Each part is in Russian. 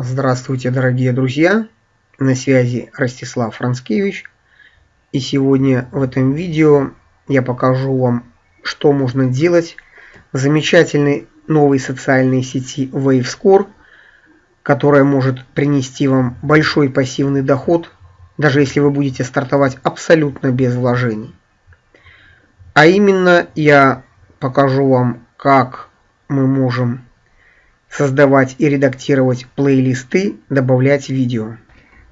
Здравствуйте, дорогие друзья! На связи Ростислав Францкевич. И сегодня в этом видео я покажу вам, что можно делать в замечательной новой социальной сети WaveScore, которая может принести вам большой пассивный доход, даже если вы будете стартовать абсолютно без вложений. А именно я покажу вам, как мы можем создавать и редактировать плейлисты, добавлять видео.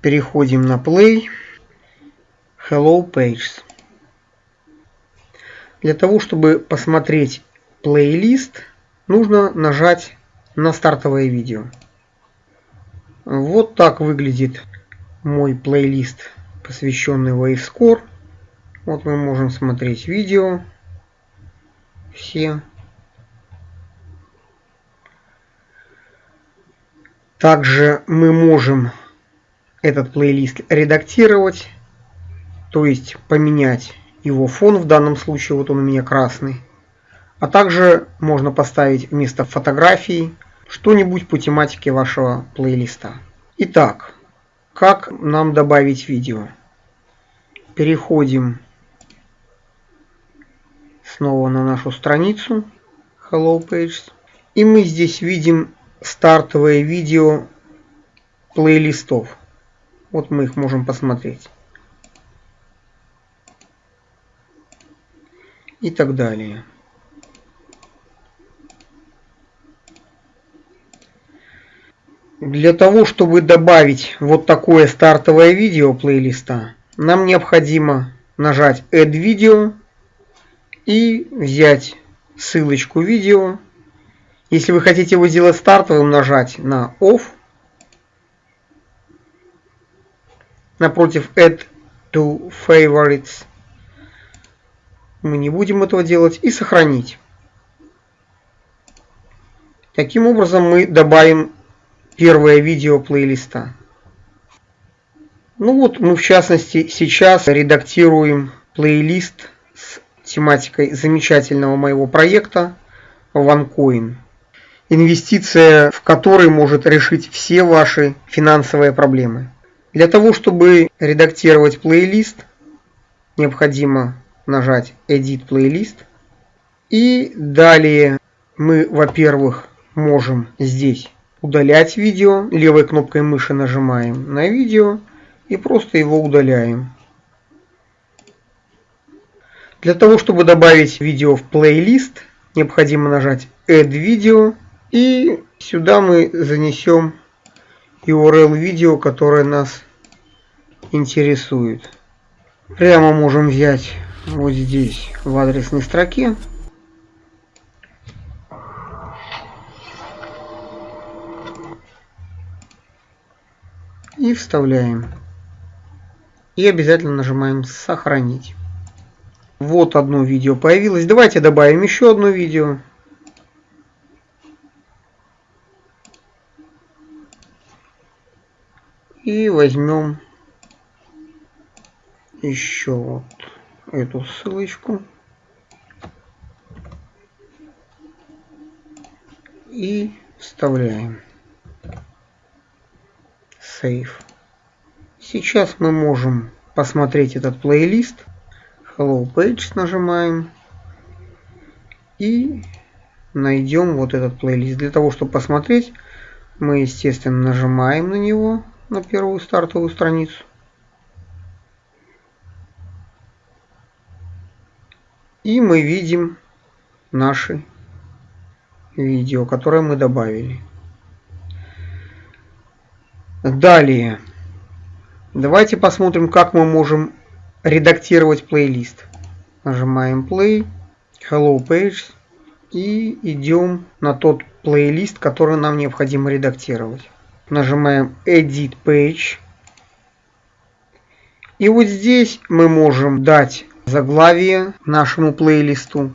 Переходим на Play. Hello Pages. Для того, чтобы посмотреть плейлист, нужно нажать на стартовое видео. Вот так выглядит мой плейлист, посвященный WaveScore. Вот мы можем смотреть видео. Все Также мы можем этот плейлист редактировать, то есть поменять его фон, в данном случае вот он у меня красный. А также можно поставить вместо фотографий что-нибудь по тематике вашего плейлиста. Итак, как нам добавить видео? Переходим снова на нашу страницу Hello Pages. И мы здесь видим стартовое видео плейлистов. Вот мы их можем посмотреть. И так далее. Для того, чтобы добавить вот такое стартовое видео плейлиста, нам необходимо нажать Add Video и взять ссылочку видео если вы хотите его сделать стартовым, нажать на Off. Напротив Add to Favorites. Мы не будем этого делать. И сохранить. Таким образом мы добавим первое видео плейлиста. Ну вот мы в частности сейчас редактируем плейлист с тематикой замечательного моего проекта OneCoin инвестиция в который может решить все ваши финансовые проблемы. Для того, чтобы редактировать плейлист, необходимо нажать Edit Playlist. И далее мы, во-первых, можем здесь удалять видео. Левой кнопкой мыши нажимаем на видео и просто его удаляем. Для того, чтобы добавить видео в плейлист, необходимо нажать Add Video и сюда мы занесем URL видео, которое нас интересует. Прямо можем взять вот здесь в адресной строке. И вставляем. И обязательно нажимаем сохранить. Вот одно видео появилось. Давайте добавим еще одно видео. И возьмем еще вот эту ссылочку. И вставляем. Save. Сейчас мы можем посмотреть этот плейлист. Hello Page нажимаем. И найдем вот этот плейлист. Для того, чтобы посмотреть, мы, естественно, нажимаем на него на первую стартовую страницу. И мы видим наши видео, которые мы добавили. Далее. Давайте посмотрим, как мы можем редактировать плейлист. Нажимаем Play, Hello Pages и идем на тот плейлист, который нам необходимо редактировать нажимаем Edit Page. И вот здесь мы можем дать заглавие нашему плейлисту.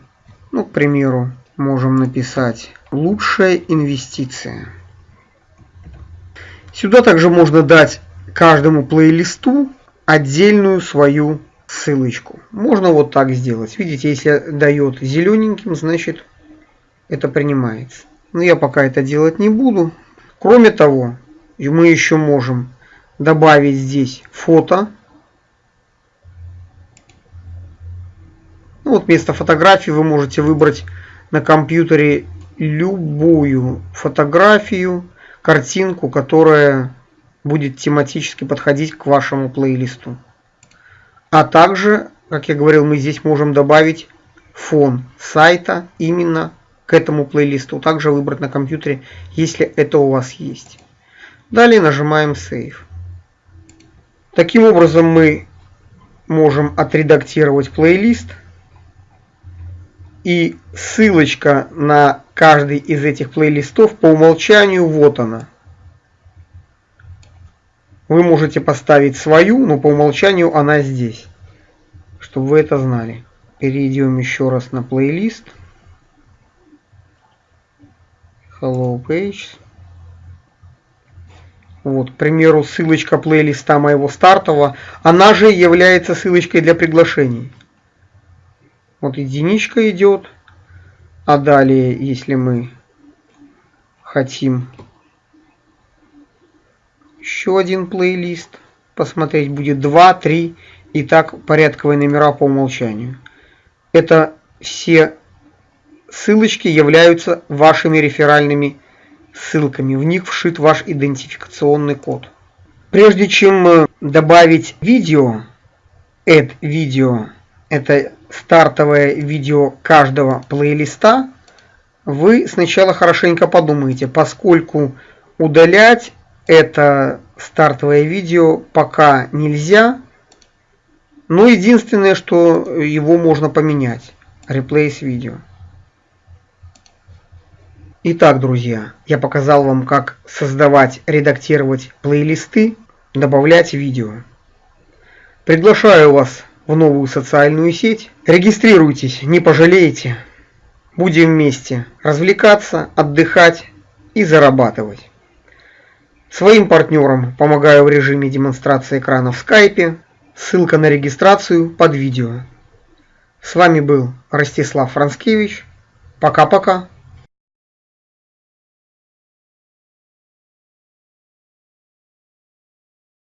Ну, к примеру, можем написать «Лучшая инвестиция». Сюда также можно дать каждому плейлисту отдельную свою ссылочку. Можно вот так сделать. Видите, если дает зелененьким, значит это принимается. Но я пока это делать не буду. Кроме того, мы еще можем добавить здесь фото. Ну, вот вместо фотографии вы можете выбрать на компьютере любую фотографию, картинку, которая будет тематически подходить к вашему плейлисту. А также, как я говорил, мы здесь можем добавить фон сайта именно к этому плейлисту. Также выбрать на компьютере, если это у вас есть. Далее нажимаем Save. Таким образом мы можем отредактировать плейлист. И ссылочка на каждый из этих плейлистов по умолчанию вот она. Вы можете поставить свою, но по умолчанию она здесь. Чтобы вы это знали. Перейдем еще раз на плейлист. Hello Page. Вот, к примеру, ссылочка плейлиста моего стартового, она же является ссылочкой для приглашений. Вот единичка идет. А далее, если мы хотим еще один плейлист. Посмотреть будет 2, 3 и так порядковые номера по умолчанию. Это все ссылочки являются вашими реферальными ссылками. В них вшит ваш идентификационный код. Прежде чем добавить видео, add видео, это стартовое видео каждого плейлиста, вы сначала хорошенько подумайте, поскольку удалять это стартовое видео пока нельзя. Но единственное, что его можно поменять. Replace видео. Итак, друзья, я показал вам, как создавать, редактировать плейлисты, добавлять видео. Приглашаю вас в новую социальную сеть. Регистрируйтесь, не пожалеете. Будем вместе развлекаться, отдыхать и зарабатывать. Своим партнерам помогаю в режиме демонстрации экрана в скайпе. Ссылка на регистрацию под видео. С вами был Ростислав Францкевич. Пока-пока.